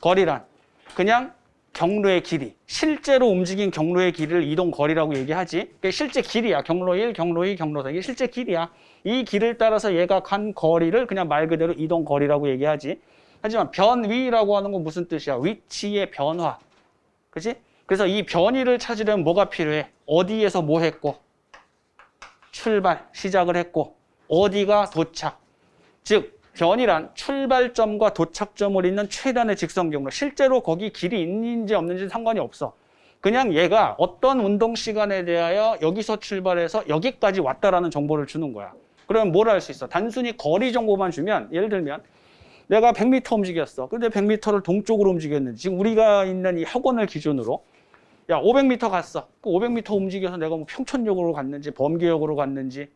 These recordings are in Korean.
거리란 그냥 경로의 길이, 실제로 움직인 경로의 길이를 이동 거리라고 얘기하지. 그게 실제 길이야. 경로 1, 경로 2, 경로 4. 이게 실제 길이야. 이 길을 따라서 얘가 간 거리를 그냥 말 그대로 이동 거리라고 얘기하지. 하지만 변위라고 하는 건 무슨 뜻이야? 위치의 변화. 그지? 그래서 이 변위를 찾으려면 뭐가 필요해? 어디에서 뭐 했고? 출발, 시작을 했고 어디가 도착. 즉 변이란 출발점과 도착점을 잇는 최단의 직선 경로. 실제로 거기 길이 있는지 없는지 상관이 없어. 그냥 얘가 어떤 운동 시간에 대하여 여기서 출발해서 여기까지 왔다라는 정보를 주는 거야. 그러면 뭘할수 있어? 단순히 거리 정보만 주면 예를 들면 내가 100m 움직였어. 근데 100m를 동쪽으로 움직였는지 지금 우리가 있는 이 학원을 기준으로 야 500m 갔어. 그 500m 움직여서 내가 뭐 평촌역으로 갔는지 범계역으로 갔는지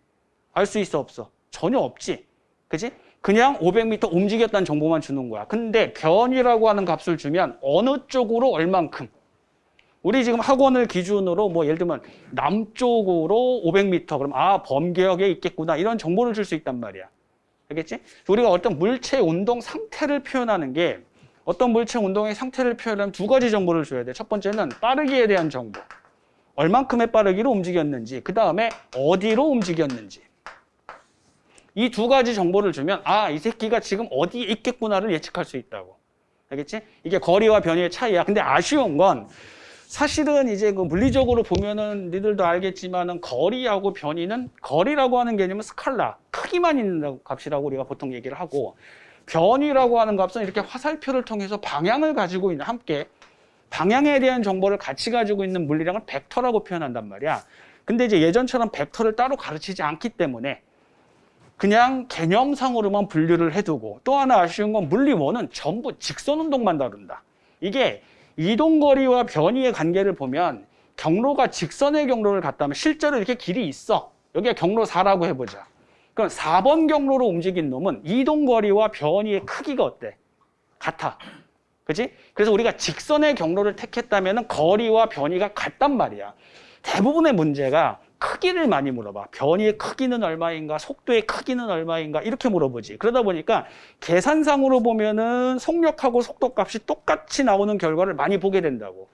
알 수 있어 없어? 전혀 없지. 그지? 그냥 500m 움직였다는 정보만 주는 거야. 근데 변이라고 하는 값을 주면 어느 쪽으로 얼만큼 우리 지금 학원을 기준으로 뭐 예를 들면 남쪽으로 500m 그럼 아 범계역에 있겠구나 이런 정보를 줄 수 있단 말이야. 알겠지? 우리가 어떤 물체 운동 상태를 표현하는 게 어떤 물체 운동의 상태를 표현하면 두 가지 정보를 줘야 돼. 첫 번째는 빠르기에 대한 정보. 얼만큼의 빠르기로 움직였는지, 그 다음에 어디로 움직였는지. 이 두 가지 정보를 주면 아, 이 새끼가 지금 어디에 있겠구나를 예측할 수 있다고. 알겠지? 이게 거리와 변이의 차이야. 근데 아쉬운 건 사실은 이제 그 물리적으로 보면은 니들도 알겠지만은 거리하고 변이는 거리라고 하는 개념은 스칼라, 크기만 있는 값이라고 우리가 보통 얘기를 하고 변이라고 하는 값은 이렇게 화살표를 통해서 방향을 가지고 있는 함께 방향에 대한 정보를 같이 가지고 있는 물리량을 벡터라고 표현한단 말이야. 근데 이제 예전처럼 벡터를 따로 가르치지 않기 때문에 그냥 개념상으로만 분류를 해두고 또 하나 아쉬운 건 물리원은 전부 직선 운동만 다룬다. 이게 이동거리와 변이의 관계를 보면 경로가 직선의 경로를 갔다면 실제로 이렇게 길이 있어. 여기가 경로 4라고 해보자. 그럼 4번 경로로 움직인 놈은 이동거리와 변이의 크기가 어때? 같아. 그지? 그래서 우리가 직선의 경로를 택했다면 거리와 변이가 같단 말이야. 대부분의 문제가 크기를 많이 물어봐. 변이의 크기는 얼마인가, 속도의 크기는 얼마인가 이렇게 물어보지. 그러다 보니까 계산상으로 보면은 속력하고 속도 값이 똑같이 나오는 결과를 많이 보게 된다고.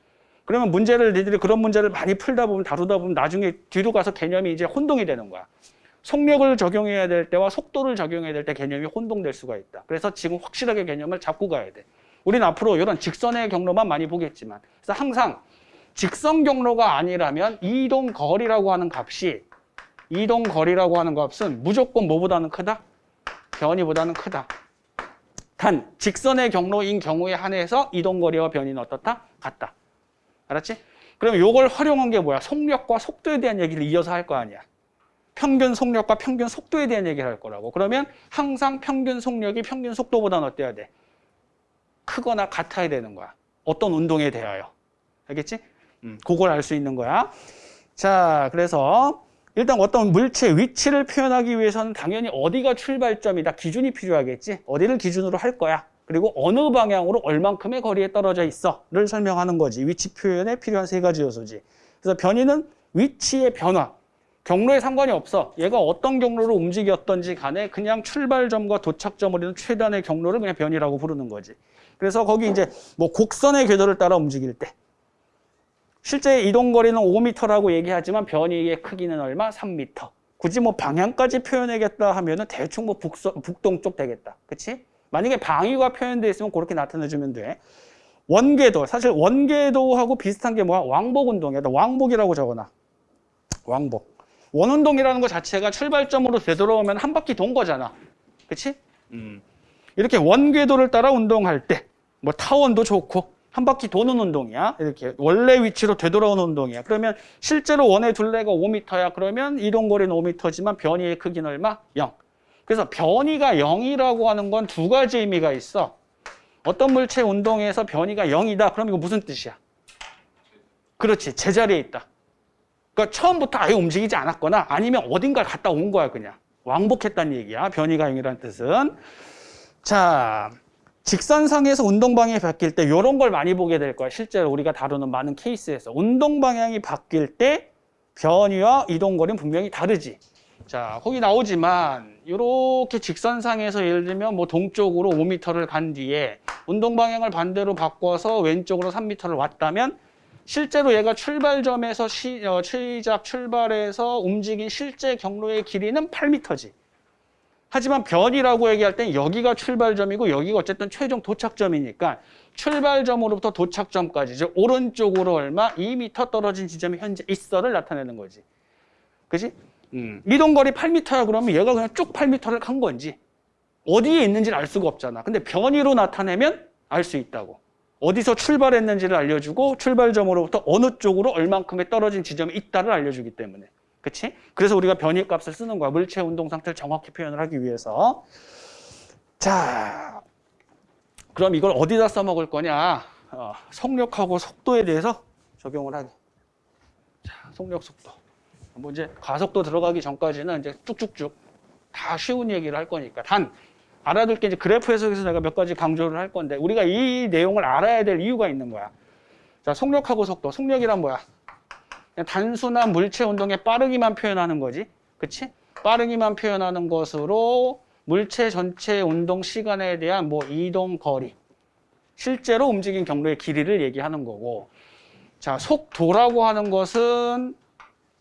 그러면 문제를 니들이 그런 문제를 많이 풀다 보면 다루다 보면 나중에 뒤로 가서 개념이 이제 혼동이 되는 거야. 속력을 적용해야 될 때와 속도를 적용해야 될 때 개념이 혼동될 수가 있다. 그래서 지금 확실하게 개념을 잡고 가야 돼. 우리는 앞으로 이런 직선의 경로만 많이 보겠지만 그래서 항상 직선 경로가 아니라면 이동 거리라고 하는 값이 이동 거리라고 하는 값은 무조건 뭐보다는 크다? 변이보다는 크다. 단 직선의 경로인 경우에 한해서 이동 거리와 변이는 어떻다? 같다. 알았지? 그럼 이걸 활용한 게 뭐야? 속력과 속도에 대한 얘기를 이어서 할 거 아니야. 평균 속력과 평균 속도에 대한 얘기를 할 거라고. 그러면 항상 평균 속력이 평균 속도보다는 어때야 돼? 크거나 같아야 되는 거야. 어떤 운동에 대하여. 알겠지? 음, 그걸 알 수 있는 거야. 자, 그래서 일단 어떤 물체 위치를 표현하기 위해서는 당연히 어디가 출발점이다. 기준이 필요하겠지. 어디를 기준으로 할 거야. 그리고 어느 방향으로 얼만큼의 거리에 떨어져 있어를 설명하는 거지. 위치 표현에 필요한 세 가지 요소지. 그래서 변이는 위치의 변화. 경로에 상관이 없어. 얘가 어떤 경로로 움직였던지 간에 그냥 출발점과 도착점을 이는 최단의 경로를 그냥 변이라고 부르는 거지. 그래서 거기 이제 뭐 곡선의 궤도를 따라 움직일 때 실제 이동 거리는 5m라고 얘기하지만 변이의 크기는 얼마? 3m. 굳이 뭐 방향까지 표현하겠다 하면은 대충 뭐 북서, 북동쪽 되겠다. 그치? 만약에 방위가 표현되어 있으면 그렇게 나타내주면 돼. 원궤도, 사실 원궤도하고 비슷한 게 뭐야? 왕복 운동이야. 왕복이라고 적어놔. 왕복. 원운동이라는 것 자체가 출발점으로 되돌아오면 한 바퀴 돈 거잖아. 그치? 음. 이렇게 원궤도를 따라 운동할 때, 뭐 타원도 좋고, 한 바퀴 도는 운동이야. 이렇게 원래 위치로 되돌아오는 운동이야. 그러면 실제로 원의 둘레가 5m야. 그러면 이동거리는 5m지만 변이의 크기는 얼마? 0. 그래서 변이가 0이라고 하는 건 두 가지 의미가 있어. 어떤 물체 운동에서 변이가 0이다. 그럼 이거 무슨 뜻이야? 그렇지. 제자리에 있다. 그러니까 처음부터 아예 움직이지 않았거나 아니면 어딘가 갔다 온 거야 그냥. 왕복했다는 얘기야. 변이가 0이라는 뜻은. 자, 직선상에서 운동 방향이 바뀔 때 이런 걸 많이 보게 될 거야. 실제로 우리가 다루는 많은 케이스에서. 운동 방향이 바뀔 때 변이와 이동 거리는 분명히 다르지. 자, 거기 나오지만 이렇게 직선상에서 예를 들면 뭐 동쪽으로 5m를 간 뒤에 운동 방향을 반대로 바꿔서 왼쪽으로 3m를 왔다면 실제로 얘가 출발점에서 시, 어, 시작 출발해서 움직인 실제 경로의 길이는 8m지. 하지만 변이라고 얘기할 땐 여기가 출발점이고 여기가 어쨌든 최종 도착점이니까 출발점으로부터 도착점까지 즉 오른쪽으로 얼마 2m 떨어진 지점이 현재 있어를 나타내는 거지. 그지? 음. 이동거리 8m야 그러면 얘가 그냥 쭉 8m를 간 건지 어디에 있는지를 알 수가 없잖아. 근데 변이로 나타내면 알 수 있다고. 어디서 출발했는지를 알려주고 출발점으로부터 어느 쪽으로 얼만큼의 떨어진 지점이 있다를 알려주기 때문에. 그치? 그래서 우리가 변이 값을 쓰는 거야. 물체 운동 상태를 정확히 표현을 하기 위해서. 자, 그럼 이걸 어디다 써먹을 거냐? 어, 속력하고 속도에 대해서 적용을 하게. 자, 속력, 속도. 뭐 이제 가속도 들어가기 전까지는 이제 쭉쭉쭉 다 쉬운 얘기를 할 거니까. 단, 알아둘 게 이제 그래프 해석에서 내가 몇 가지 강조를 할 건데, 우리가 이 내용을 알아야 될 이유가 있는 거야. 자, 속력하고 속도. 속력이란 뭐야? 그냥 단순한 물체 운동의 빠르기만 표현하는 거지. 그치? 빠르기만 표현하는 것으로 물체 전체 운동 시간에 대한 뭐 이동 거리, 실제로 움직인 경로의 길이를 얘기하는 거고. 자, 속도라고 하는 것은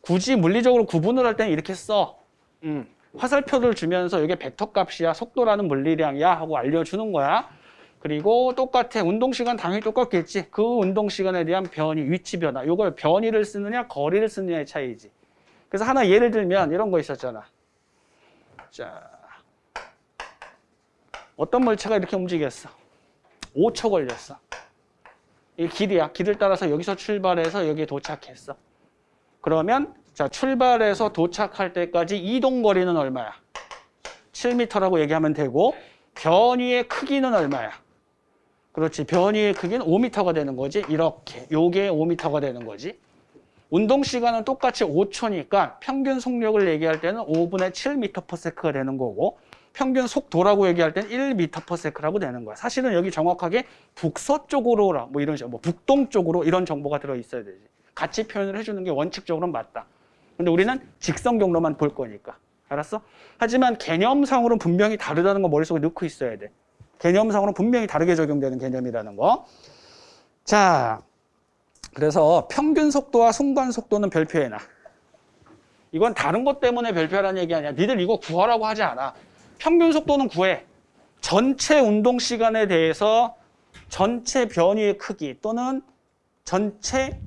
굳이 물리적으로 구분을 할 때는 이렇게 써. 음, 화살표를 주면서 이게 벡터 값이야, 속도라는 물리량이야 하고 알려주는 거야. 그리고 똑같아. 운동 시간 당연히 똑같겠지. 그 운동 시간에 대한 변이, 위치 변화. 이걸 변이를 쓰느냐, 거리를 쓰느냐의 차이지. 그래서 하나 예를 들면 이런 거 있었잖아. 자, 어떤 물체가 이렇게 움직였어? 5초 걸렸어. 이 길이야. 길을 따라서 여기서 출발해서 여기에 도착했어. 그러면 자 출발해서 도착할 때까지 이동 거리는 얼마야? 7m라고 얘기하면 되고 변이의 크기는 얼마야? 그렇지. 변이의 크기는 5m가 되는 거지. 이렇게. 요게 5m가 되는 거지. 운동 시간은 똑같이 5초니까 평균 속력을 얘기할 때는 5분의 7m/s가 되는 거고 평균 속도라고 얘기할 때는 1m/s라고 되는 거야. 사실은 여기 정확하게 북서쪽으로라 뭐 이런 식으로 뭐 북동 쪽으로 이런 정보가 들어 있어야 되지. 같이 표현을 해주는 게 원칙적으로는 맞다. 근데 우리는 직선 경로만 볼 거니까. 알았어? 하지만 개념상으로는 분명히 다르다는 거 머릿속에 넣고 있어야 돼. 개념상으로는 분명히 다르게 적용되는 개념이라는 거. 자, 그래서 평균 속도와 순간 속도는 별표해놔. 이건 다른 것 때문에 별표하라는 얘기 아니야. 니들 이거 구하라고 하지 않아. 평균 속도는 구해. 전체 운동 시간에 대해서 전체 변이의 크기 또는 전체